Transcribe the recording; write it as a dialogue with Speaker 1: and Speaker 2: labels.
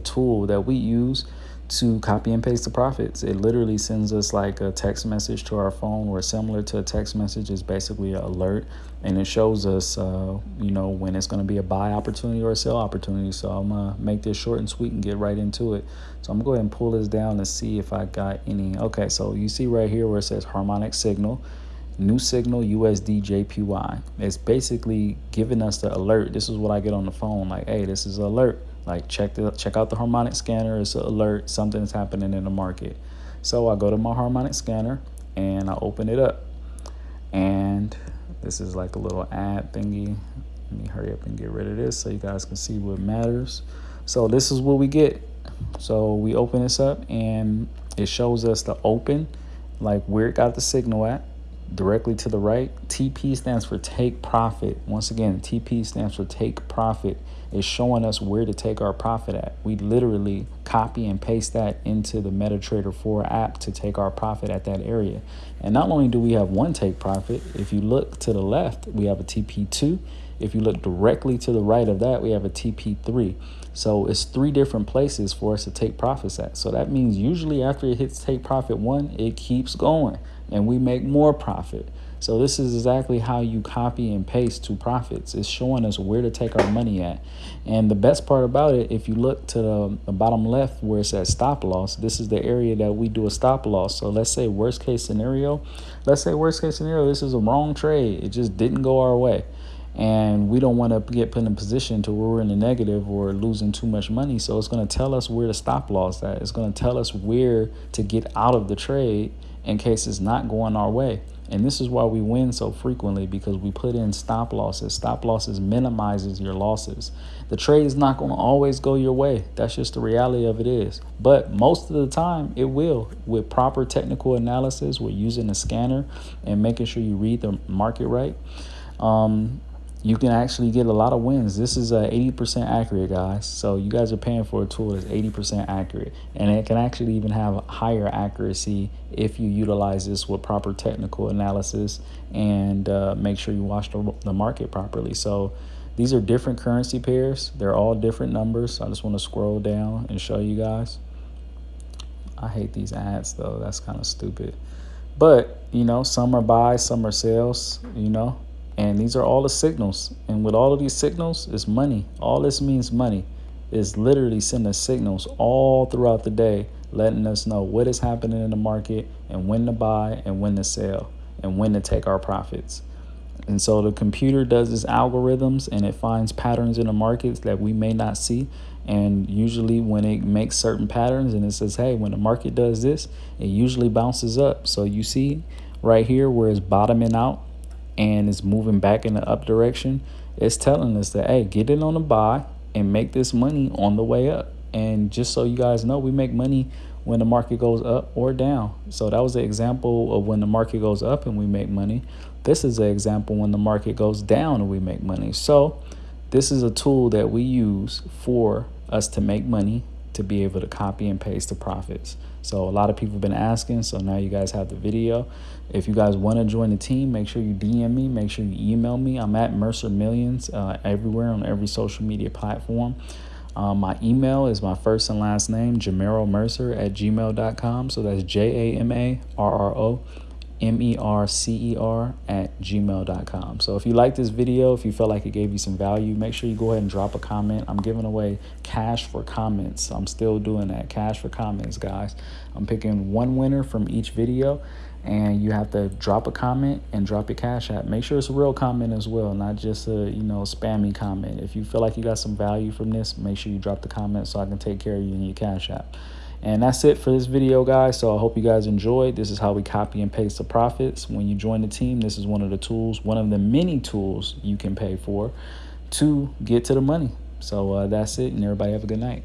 Speaker 1: tool that we use to copy and paste the profits. It literally sends us like a text message to our phone or similar to a text message is basically an alert and it shows us, uh, you know, when it's going to be a buy opportunity or a sell opportunity. So I'm going to make this short and sweet and get right into it. So I'm going to go ahead and pull this down to see if I got any. Okay, so you see right here where it says harmonic signal new signal USD JPY. It's basically giving us the alert. This is what I get on the phone like, hey, this is alert. Like check the check out the harmonic scanner. It's an alert. Something's happening in the market. So I go to my harmonic scanner and I open it up. And this is like a little ad thingy. Let me hurry up and get rid of this so you guys can see what matters. So this is what we get. So we open this up and it shows us the open, like where it got the signal at directly to the right. TP stands for take profit. Once again, TP stands for take profit. It's showing us where to take our profit at. We literally copy and paste that into the MetaTrader 4 app to take our profit at that area. And not only do we have one take profit, if you look to the left, we have a TP2. If you look directly to the right of that, we have a TP3. So it's three different places for us to take profits at. So that means usually after it hits take profit one, it keeps going and we make more profit. So this is exactly how you copy and paste to profits. It's showing us where to take our money at. And the best part about it, if you look to the, the, bottom left where it says stop loss, this is the area that we do a stop loss. So let's say worst case scenario, let's say worst case scenario, this is a wrong trade. It just didn't go our way. And we don't want to get put in a position to where we're in the negative or losing too much money. So it's going to tell us where to stop loss at. It's going to tell us where to get out of the trade in case it's not going our way. And this is why we win so frequently because we put in stop losses. Stop losses minimizes your losses. The trade is not going to always go your way. That's just the reality of it is. But most of the time it will with proper technical analysis. We're using a scanner and making sure you read the market right. Um, you can actually get a lot of wins. This is a 80% accurate, guys. So you guys are paying for a tool that's 80% accurate. And it can actually even have higher accuracy if you utilize this with proper technical analysis and uh, make sure you watch the, the market properly. So these are different currency pairs. They're all different numbers. I just want to scroll down and show you guys. I hate these ads though. That's kind of stupid. But, you know, some are buys, some are sales, you know. And these are all the signals. And with all of these signals, it's money. All this means money. Is literally sending signals all throughout the day, letting us know what is happening in the market and when to buy and when to sell and when to take our profits. And so the computer does its algorithms and it finds patterns in the markets that we may not see. And usually when it makes certain patterns and it says, hey, when the market does this, it usually bounces up. So you see right here where it's bottoming out and it's moving back in the up direction, it's telling us that, hey, get in on the buy and make this money on the way up. And just so you guys know, we make money when the market goes up or down. So that was an example of when the market goes up and we make money. This is an example when the market goes down and we make money. So this is a tool that we use for us to make money to be able to copy and paste the profits. So a lot of people have been asking, so now you guys have the video. If you guys want to join the team, make sure you DM me, make sure you email me. I'm at Mercer Millions uh, everywhere on every social media platform. Um, my email is my first and last name, Jamarro Mercer at gmail.com. So that's J A M A R R O M-E-R-C-E-R at gmail.com. So if you like this video, if you felt like it gave you some value, make sure you go ahead and drop a comment. I'm giving away cash for comments. I'm still doing that, cash for comments, guys. I'm picking one winner from each video and you have to drop a comment and drop your cash app. Make sure it's a real comment as well, not just a, you know, spammy comment. If you feel like you got some value from this, make sure you drop the comment so I can take care of you in your cash app. And that's it for this video, guys. So I hope you guys enjoyed. This is how we copy and paste the profits. When you join the team, this is one of the tools, one of the many tools you can pay for to get to the money. So uh, that's it, and everybody have a good night.